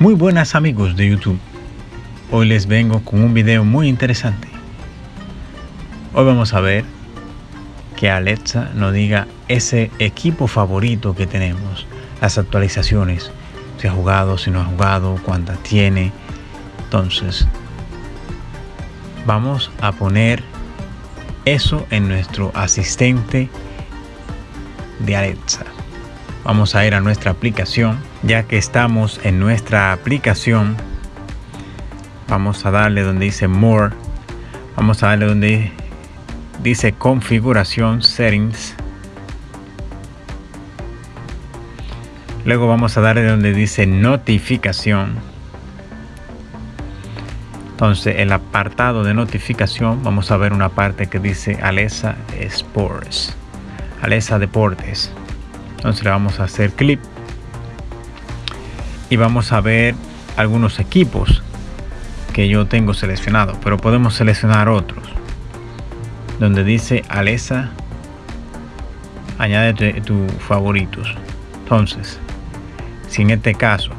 Muy buenas amigos de YouTube. Hoy les vengo con un video muy interesante. Hoy vamos a ver que Alexa nos diga ese equipo favorito que tenemos, las actualizaciones, si ha jugado, si no ha jugado, cuántas tiene. Entonces, vamos a poner eso en nuestro asistente de Alexa. Vamos a ir a nuestra aplicación. Ya que estamos en nuestra aplicación, vamos a darle donde dice More. Vamos a darle donde dice Configuración Settings. Luego vamos a darle donde dice Notificación. Entonces, el apartado de notificación, vamos a ver una parte que dice Alexa Sports, Alexa Deportes entonces le vamos a hacer clic y vamos a ver algunos equipos que yo tengo seleccionado pero podemos seleccionar otros. Donde dice Alexa añade tus favoritos. Entonces si en este caso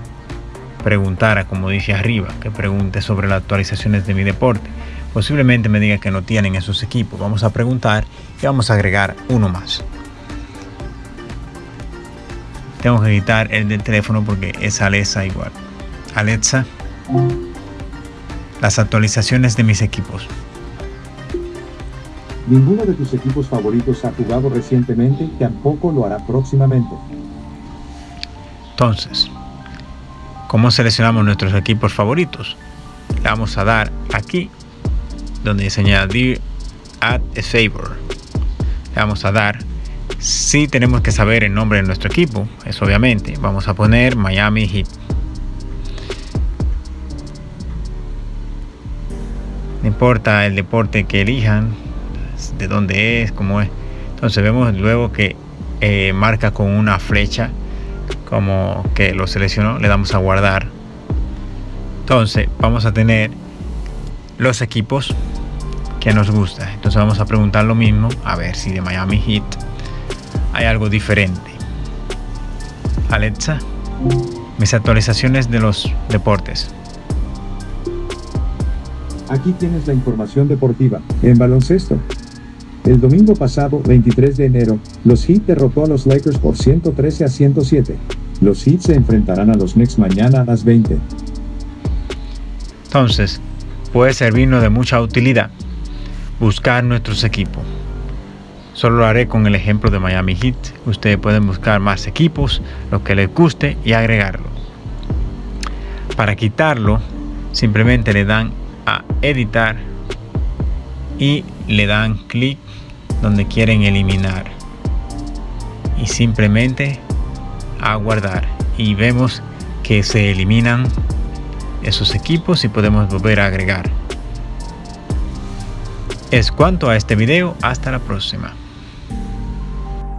preguntara como dice arriba que pregunte sobre las actualizaciones de mi deporte posiblemente me diga que no tienen esos equipos. Vamos a preguntar y vamos a agregar uno más tengo que quitar el del teléfono porque es Alexa igual. Alexa, las actualizaciones de mis equipos. Ninguno de tus equipos favoritos ha jugado recientemente y tampoco lo hará próximamente. Entonces, ¿cómo seleccionamos nuestros equipos favoritos? Le vamos a dar aquí donde dice añadir add a favor. Le vamos a dar si tenemos que saber el nombre de nuestro equipo, es obviamente. Vamos a poner Miami Heat. No importa el deporte que elijan, de dónde es, cómo es. Entonces vemos luego que eh, marca con una flecha como que lo seleccionó. Le damos a guardar. Entonces vamos a tener los equipos que nos gusta. Entonces vamos a preguntar lo mismo. A ver si de Miami Heat hay algo diferente. Alexa, mis actualizaciones de los deportes. Aquí tienes la información deportiva. En baloncesto. El domingo pasado, 23 de enero, los Heat derrotó a los Lakers por 113 a 107. Los Heat se enfrentarán a los Knicks mañana a las 20. Entonces, puede servirnos de mucha utilidad buscar nuestros equipos. Solo lo haré con el ejemplo de Miami Heat. Ustedes pueden buscar más equipos, lo que les guste y agregarlo. Para quitarlo, simplemente le dan a editar y le dan clic donde quieren eliminar. Y simplemente a guardar. Y vemos que se eliminan esos equipos y podemos volver a agregar. Es cuanto a este video, hasta la próxima.